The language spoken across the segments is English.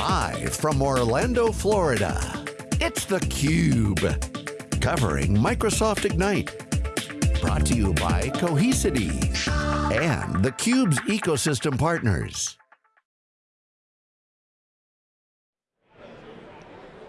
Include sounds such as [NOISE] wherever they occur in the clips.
Live from Orlando, Florida, it's theCUBE. Covering Microsoft Ignite. Brought to you by Cohesity and theCUBE's ecosystem partners.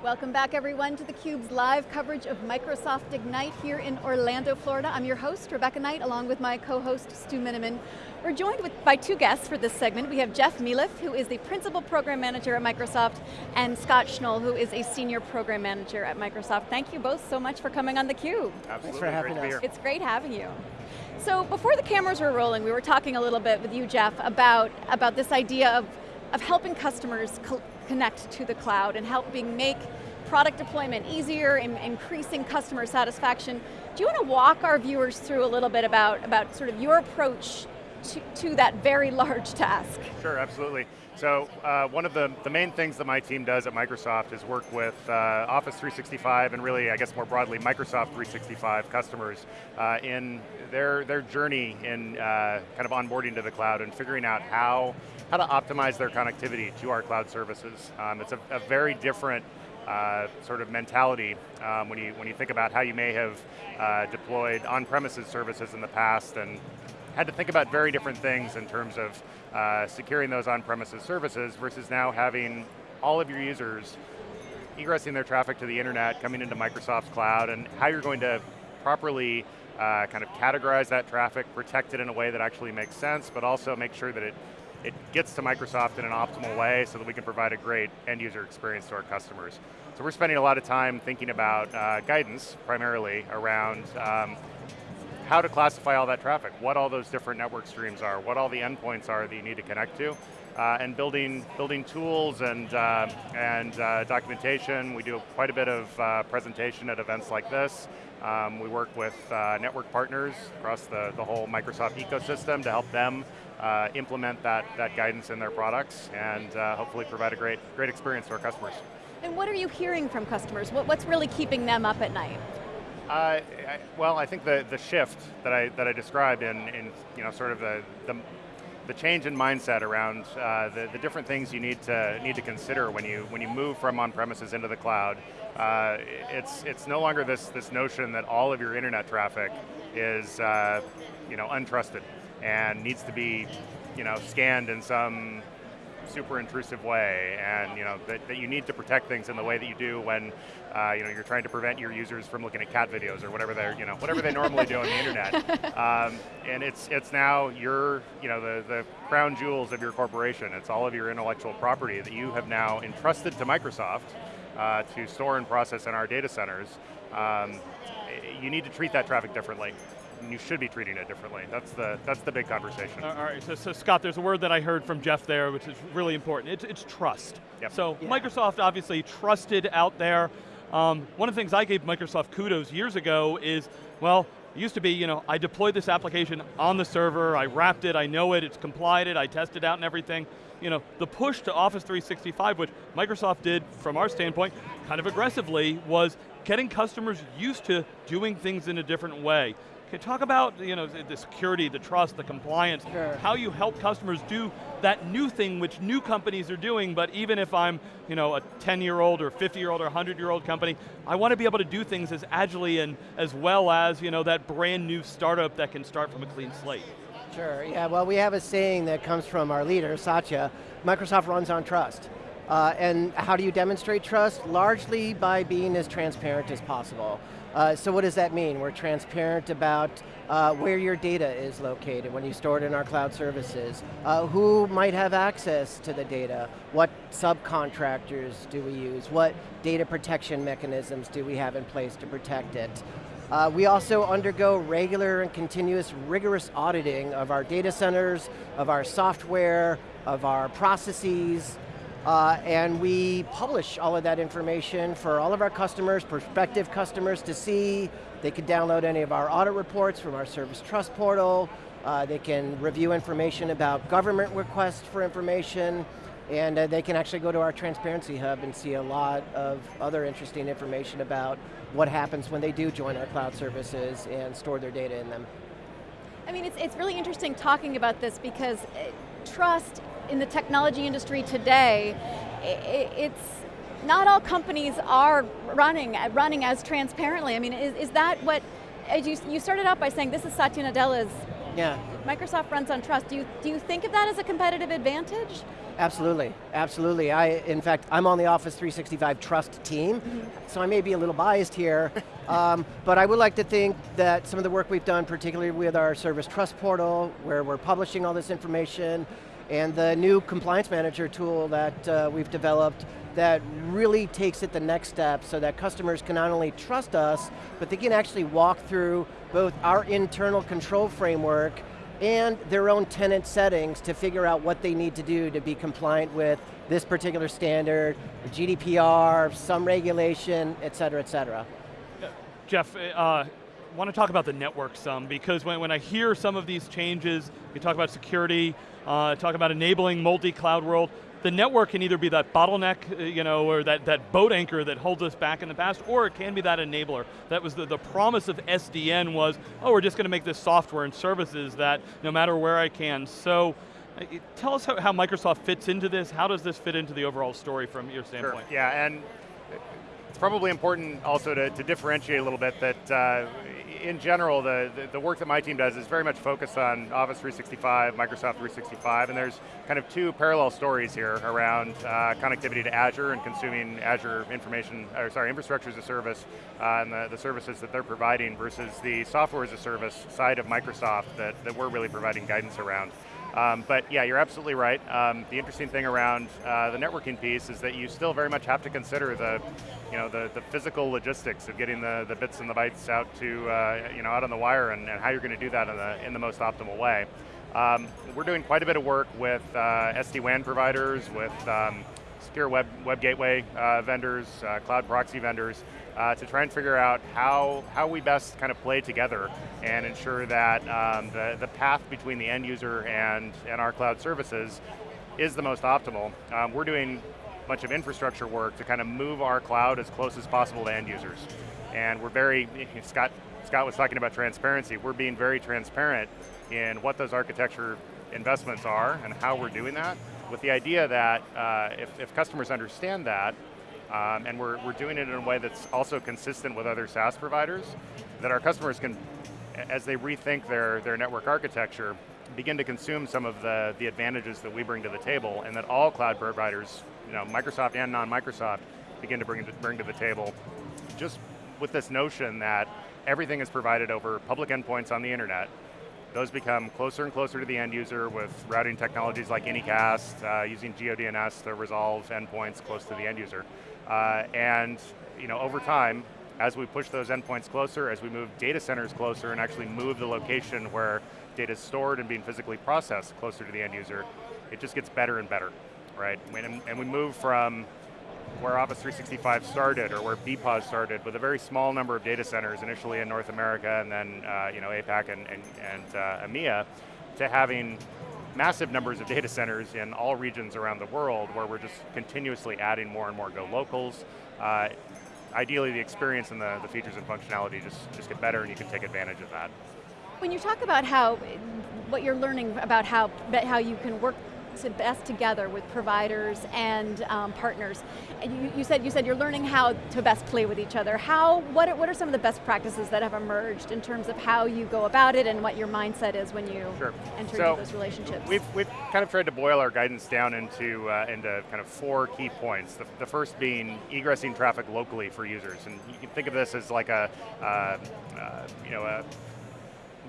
Welcome back everyone to theCUBE's live coverage of Microsoft Ignite here in Orlando, Florida. I'm your host, Rebecca Knight, along with my co-host, Stu Miniman. We're joined with, by two guests for this segment. We have Jeff Mealiffe, who is the Principal Program Manager at Microsoft, and Scott Schnoll, who is a Senior Program Manager at Microsoft. Thank you both so much for coming on theCUBE. Absolutely, Thanks for having great us. It's great having you. So before the cameras were rolling, we were talking a little bit with you, Jeff, about, about this idea of, of helping customers co connect to the cloud and helping make product deployment easier, and increasing customer satisfaction. Do you want to walk our viewers through a little bit about, about sort of your approach to, to that very large task? Sure, absolutely. So uh, one of the, the main things that my team does at Microsoft is work with uh, Office 365 and really, I guess more broadly, Microsoft 365 customers uh, in their, their journey in uh, kind of onboarding to the cloud and figuring out how, how to optimize their connectivity to our cloud services. Um, it's a, a very different uh, sort of mentality um, when, you, when you think about how you may have uh, deployed on-premises services in the past and had to think about very different things in terms of uh, securing those on-premises services versus now having all of your users egressing their traffic to the internet, coming into Microsoft's cloud, and how you're going to properly uh, kind of categorize that traffic, protect it in a way that actually makes sense, but also make sure that it, it gets to Microsoft in an optimal way so that we can provide a great end user experience to our customers. So we're spending a lot of time thinking about uh, guidance, primarily, around um, how to classify all that traffic, what all those different network streams are, what all the endpoints are that you need to connect to, uh, and building, building tools and, uh, and uh, documentation. We do quite a bit of uh, presentation at events like this. Um, we work with uh, network partners across the, the whole Microsoft ecosystem to help them uh, implement that, that guidance in their products and hopefully provide a great, great experience to our customers. And what are you hearing from customers? What, what's really keeping them up at night? Uh, I, well, I think the, the shift that I, that I described in, in you know, sort of the, the, the change in mindset around uh, the, the different things you need to, need to consider when you, when you move from on-premises into the cloud. Uh, it's, it's no longer this, this notion that all of your internet traffic is uh, you know, untrusted and needs to be you know, scanned in some super intrusive way, and you know that, that you need to protect things in the way that you do when uh, you know you're trying to prevent your users from looking at cat videos or whatever they're you know whatever they normally do on the internet. [LAUGHS] Um, and it's it's now your you know the the crown jewels of your corporation. It's all of your intellectual property that you have now entrusted to Microsoft uh, to store and process in our data centers. Um, you need to treat that traffic differently you should be treating it differently. That's the, that's the big conversation. All right, so, so, Scott, there's a word that I heard from Jeff there, which is really important. It's, it's trust. Yep. So yeah. Microsoft obviously trusted out there. Um, one of the things I gave Microsoft kudos years ago is, well, it used to be, you know, I deployed this application on the server, I wrapped it, I know it, it's complied it, I tested out and everything. You know, the push to Office 365, which Microsoft did, from our standpoint, kind of aggressively, was getting customers used to doing things in a different way. Can you talk about you know, the security, the trust, the compliance, sure. how you help customers do that new thing which new companies are doing, but even if I'm you know, a 10-year-old or 50-year-old or 100-year-old company, I want to be able to do things as agilely and as well as you know, that brand new startup that can start from a clean slate. Sure, yeah, well we have a saying that comes from our leader, Satya, Microsoft runs on trust. Uh, and how do you demonstrate trust? Largely by being as transparent as possible. Uh, so what does that mean? We're transparent about uh, where your data is located when you store it in our cloud services, uh, who might have access to the data, what subcontractors do we use, what data protection mechanisms do we have in place to protect it. Uh, we also undergo regular and continuous rigorous auditing of our data centers, of our software, of our processes, uh, and we publish all of that information for all of our customers, prospective customers to see. They can download any of our audit reports from our Service Trust portal. Uh, they can review information about government requests for information. And uh, they can actually go to our Transparency Hub and see a lot of other interesting information about what happens when they do join our cloud services and store their data in them. I mean, it's, it's really interesting talking about this because uh, trust in the technology industry today it's, not all companies are running, running as transparently. I mean, is, is that what, as you, you started out by saying this is Satya Nadella's yeah. Microsoft runs on trust. Do you, do you think of that as a competitive advantage? Absolutely, absolutely. I, in fact, I'm on the Office 365 Trust team, mm -hmm. so I may be a little biased here, [LAUGHS] um, but I would like to think that some of the work we've done, particularly with our Service Trust Portal, where we're publishing all this information, and the new Compliance Manager tool that uh, we've developed that really takes it the next step so that customers can not only trust us, but they can actually walk through both our internal control framework and their own tenant settings to figure out what they need to do to be compliant with this particular standard, GDPR, some regulation, et cetera, et cetera. Jeff, uh, want to talk about the network some, because when, when I hear some of these changes, you talk about security, uh, talk about enabling multi-cloud world, the network can either be that bottleneck, uh, you know, or that, that boat anchor that holds us back in the past, or it can be that enabler. That was the, the promise of SDN was, oh, we're just going to make this software and services that no matter where I can. So, uh, tell us how, how, Microsoft fits into this. How does this fit into the overall story from your standpoint? Sure. Yeah, and probably important also to, to differentiate a little bit that uh, in general, the, the, the, work that my team does is very much focused on Office 365, Microsoft 365, and there's kind of two parallel stories here around uh, connectivity to Azure and consuming Azure information, or sorry, infrastructure as a service, uh, and the, the services that they're providing versus the software as a service side of Microsoft that, that we're really providing guidance around. Um, but yeah, you're absolutely right. Um, the interesting thing around uh, the networking piece is that you still very much have to consider the, you know, the, the physical logistics of getting the, the bits and the bytes out to, uh, you know, out on the wire and, and how you're going to do that in the, in the most optimal way. Um, we're doing quite a bit of work with uh, SD-WAN providers, with um, secure web, web gateway uh, vendors, uh, cloud proxy vendors, uh, to try and figure out how, how we best kind of play together and ensure that um, the, the path between the end user and, and our cloud services is the most optimal. Um, we're doing a bunch of infrastructure work to kind of move our cloud as close as possible to end users. And we're very, [LAUGHS] Scott, Scott was talking about transparency, we're being very transparent in what those architecture investments are and how we're doing that, with the idea that uh, if, if customers understand that, um, and we're, we're doing it in a way that's also consistent with other SaaS providers, that our customers can, as they rethink their, their network architecture, begin to consume some of the, the advantages that we bring to the table, and that all cloud providers, you know, Microsoft and non-Microsoft, begin to bring, to bring to the table, just with this notion that everything is provided over public endpoints on the internet, those become closer and closer to the end user with routing technologies like Anycast, uh, using GeoDNS to resolve endpoints close to the end user. Uh, and you know, over time, as we push those endpoints closer, as we move data centers closer and actually move the location where data is stored and being physically processed closer to the end user, it just gets better and better, right? And, and we move from where Office 365 started or where BPOS started with a very small number of data centers initially in North America and then uh, you know, APAC and, and, and uh, EMEA to having massive numbers of data centers in all regions around the world where we're just continuously adding more and more Go Locals. Uh, ideally the experience and the, the features and functionality just, just get better and you can take advantage of that. When you talk about how, what you're learning about how, how you can work best together with providers and um, partners. And you, you, said you said you're learning how to best play with each other. How what are, what are some of the best practices that have emerged in terms of how you go about it and what your mindset is when you sure. enter so into those relationships? We've we've kind of tried to boil our guidance down into uh, into kind of four key points. The, the, first being egressing traffic locally for users, and you can think of this as like a uh, uh, you know a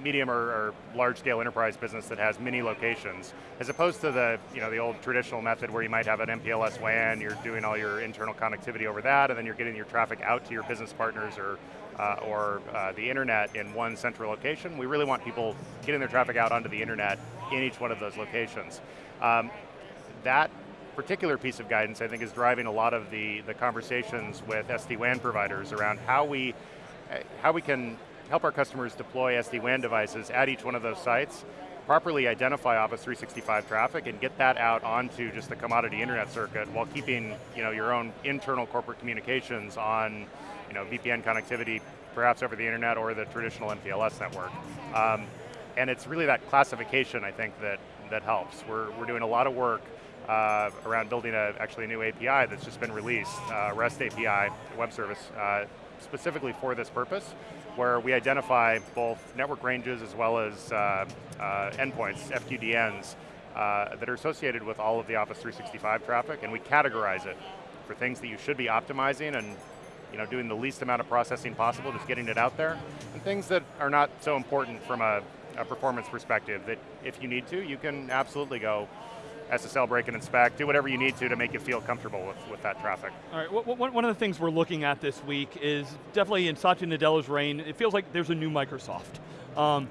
medium or, or, large scale enterprise business that has many locations, as opposed to the, you know, the old traditional method where you might have an MPLS WAN, you're doing all your internal connectivity over that, and then you're getting your traffic out to your business partners or, uh, or uh, the internet in one central location. We really want people getting their traffic out onto the internet in each one of those locations. Um, that particular piece of guidance I think is driving a lot of the, the conversations with SD-WAN providers around how we, how we can help our customers deploy SD-WAN devices at each one of those sites, properly identify Office 365 traffic and get that out onto just the commodity internet circuit while keeping you know, your own internal corporate communications on you know, VPN connectivity, perhaps over the internet or the traditional MPLS network. Um, and it's really that classification, I think, that, that helps. We're, we're doing a lot of work uh, around building a, actually a new API that's just been released, uh, REST API, web service, uh, specifically for this purpose, where we identify both network ranges as well as uh, uh, endpoints, FQDNs, uh, that are associated with all of the Office 365 traffic, and we categorize it for things that you should be optimizing and you know, doing the least amount of processing possible, just getting it out there, and things that are not so important from a, a performance perspective that if you need to, you can absolutely go SSL break and inspect, do whatever you need to to make you feel comfortable with, with that traffic. All right, one of the things we're looking at this week is definitely in Satya Nadella's reign, it feels like there's a new Microsoft. Um,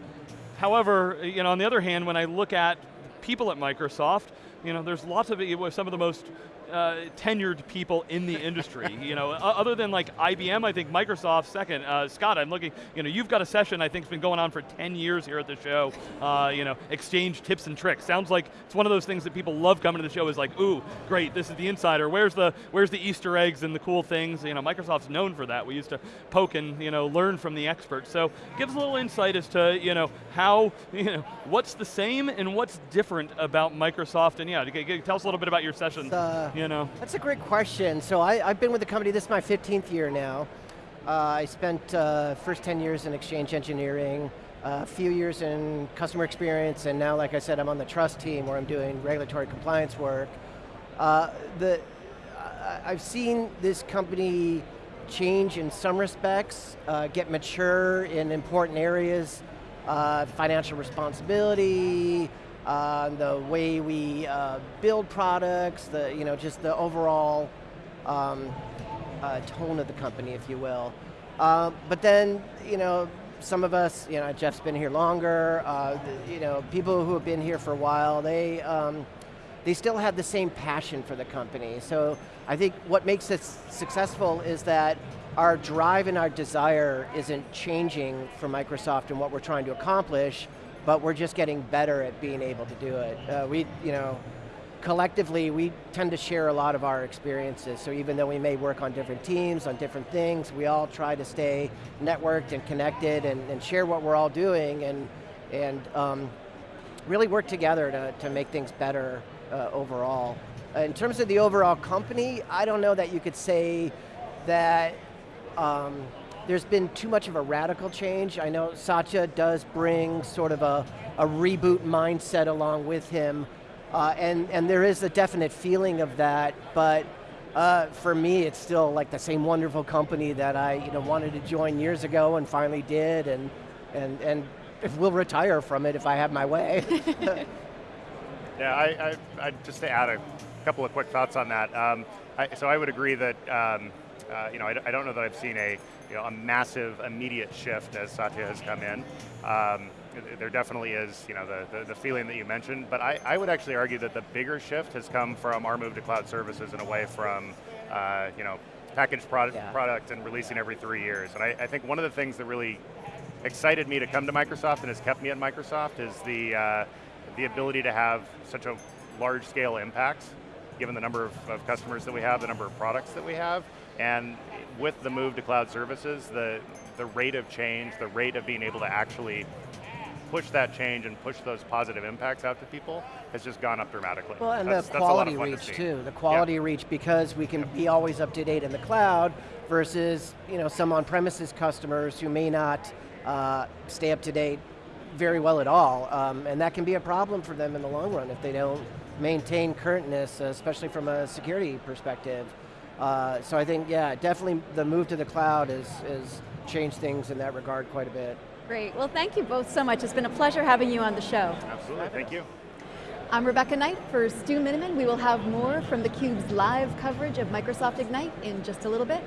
however, you know, on the other hand, when I look at people at Microsoft, you know, there's lots of, some of the most uh, tenured people in the industry. [LAUGHS] you know, other than like IBM, I think Microsoft second. Uh, Scott, I'm looking, you know, you've got a session I think has been going on for 10 years here at the show. Uh, you know, exchange tips and tricks. Sounds like it's one of those things that people love coming to the show is like, ooh, great, this is the insider. Where's the, where's the Easter eggs and the cool things? You know, Microsoft's known for that. We used to poke and, you know, learn from the experts. So give us a little insight as to, you know, how, [LAUGHS] you know, what's the same and what's different about Microsoft and yeah, tell us a little bit about your session. Uh, you know. That's a great question. So I, have been with the company, this is my 15th year now. Uh, I spent uh, first 10 years in exchange engineering, a few years in customer experience, and now, like I said, I'm on the trust team where I'm doing regulatory compliance work. Uh, the, I've seen this company change in some respects, uh, get mature in important areas, uh, financial responsibility, uh, the way we uh, build products, the you know just the overall um, uh, tone of the company, if you will. Uh, but then you know some of us, you know Jeff's been here longer. Uh, you know people who have been here for a while, they um, they still have the same passion for the company. So I think what makes us successful is that our drive and our desire isn't changing for Microsoft and what we're trying to accomplish but we're just getting better at being able to do it. Uh, we, you know, collectively, we tend to share a lot of our experiences, so even though we may work on different teams, on different things, we all try to stay networked and connected and, and share what we're all doing and, and um, really work together to, to make things better uh, overall. Uh, in terms of the overall company, I don't know that you could say that um, there's been too much of a radical change. I know Satya does bring sort of a, a reboot mindset along with him, uh, and, and there is a definite feeling of that, but uh, for me, it's still like the same wonderful company that I you know, wanted to join years ago and finally did, and, and, and if we'll retire from it if I have my way. [LAUGHS] yeah, I, I, I, just to add a couple of quick thoughts on that. Um, I, so I would agree that um, uh, you know, I, I, don't know that I've seen a, you know, a massive immediate shift as Satya has come in. Um, there definitely is, you know, the, the, the, feeling that you mentioned, but I, I would actually argue that the bigger shift has come from our move to cloud services and away from, uh, you know, packaged product, yeah. product and releasing every three years. And I, I, think one of the things that really excited me to come to Microsoft and has kept me at Microsoft is the, uh, the ability to have such a large scale impact, given the number of, of customers that we have, the number of products that we have, and with the move to cloud services, the, the rate of change, the rate of being able to actually push that change and push those positive impacts out to people has just gone up dramatically. Well, and that's, the quality reach to too. The quality reach because we can be always up to date in the cloud versus you know some on-premises customers who may not uh, stay up to date very well at all, um, and that can be a problem for them in the long run if they don't maintain currentness, especially from a security perspective. Uh, so I think, yeah, definitely the move to the cloud has, has changed things in that regard quite a bit. Great, well thank you both so much. It's been a pleasure having you on the show. Absolutely, thank you. I'm Rebecca Knight for Stu Miniman. We will have more from theCUBE's live coverage of Microsoft Ignite in just a little bit.